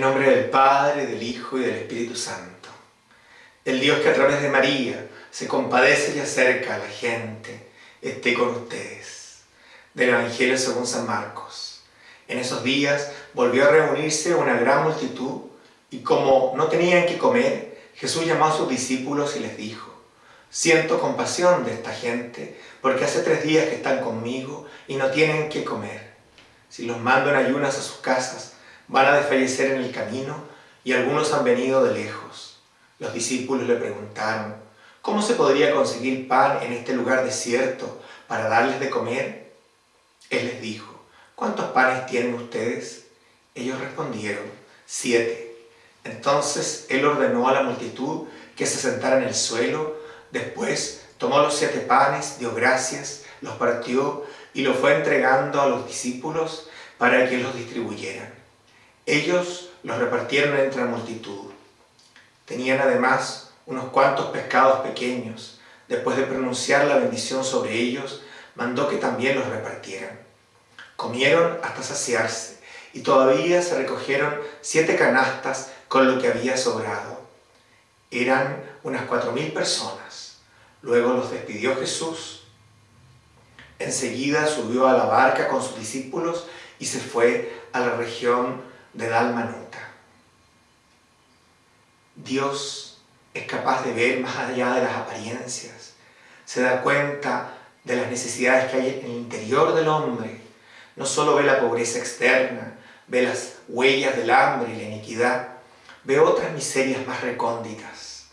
nombre del Padre, del Hijo y del Espíritu Santo. El Dios que a través de María se compadece y acerca a la gente, esté con ustedes. Del Evangelio según San Marcos. En esos días volvió a reunirse una gran multitud y como no tenían que comer, Jesús llamó a sus discípulos y les dijo, Siento compasión de esta gente, porque hace tres días que están conmigo y no tienen que comer. Si los mando en ayunas a sus casas, van a desfallecer en el camino y algunos han venido de lejos. Los discípulos le preguntaron, ¿cómo se podría conseguir pan en este lugar desierto para darles de comer? Él les dijo, ¿cuántos panes tienen ustedes? Ellos respondieron, siete. Entonces él ordenó a la multitud que se sentara en el suelo, después tomó los siete panes, dio gracias, los partió y los fue entregando a los discípulos para que los distribuyeran. Ellos los repartieron entre la multitud. Tenían además unos cuantos pescados pequeños. Después de pronunciar la bendición sobre ellos, mandó que también los repartieran. Comieron hasta saciarse y todavía se recogieron siete canastas con lo que había sobrado. Eran unas cuatro mil personas. Luego los despidió Jesús. Enseguida subió a la barca con sus discípulos y se fue a la región de Dalmanuta. Dios es capaz de ver más allá de las apariencias, se da cuenta de las necesidades que hay en el interior del hombre, no solo ve la pobreza externa, ve las huellas del hambre y la iniquidad, ve otras miserias más recónditas.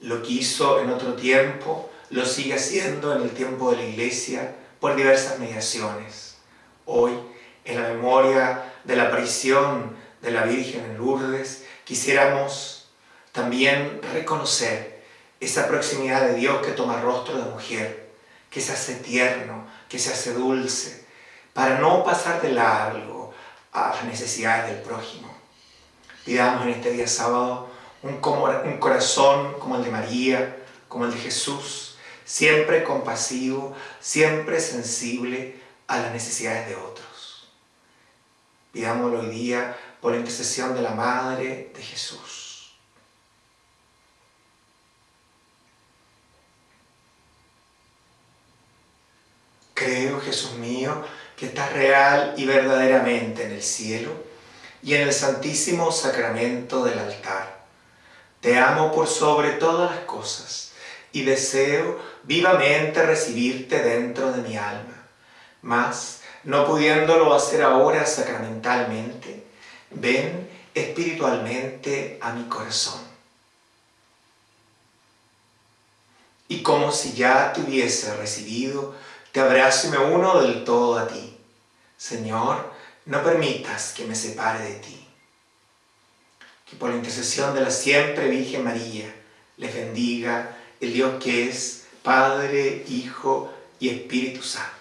Lo que hizo en otro tiempo, lo sigue haciendo en el tiempo de la iglesia por diversas mediaciones. Hoy, en la memoria de la aparición de la Virgen en Lourdes, quisiéramos también reconocer esa proximidad de Dios que toma rostro de mujer, que se hace tierno, que se hace dulce, para no pasar de largo a las necesidades del prójimo. Pidamos en este día sábado un, un corazón como el de María, como el de Jesús, siempre compasivo, siempre sensible a las necesidades de otros. Pidámoslo hoy día por la intercesión de la Madre de Jesús. Creo, Jesús mío, que estás real y verdaderamente en el cielo y en el santísimo sacramento del altar. Te amo por sobre todas las cosas y deseo vivamente recibirte dentro de mi alma. Mas, no pudiéndolo hacer ahora sacramentalmente, ven espiritualmente a mi corazón. Y como si ya te hubiese recibido, te abrazo y me uno del todo a ti. Señor, no permitas que me separe de ti. Que por la intercesión de la siempre Virgen María, les bendiga el Dios que es Padre, Hijo y Espíritu Santo.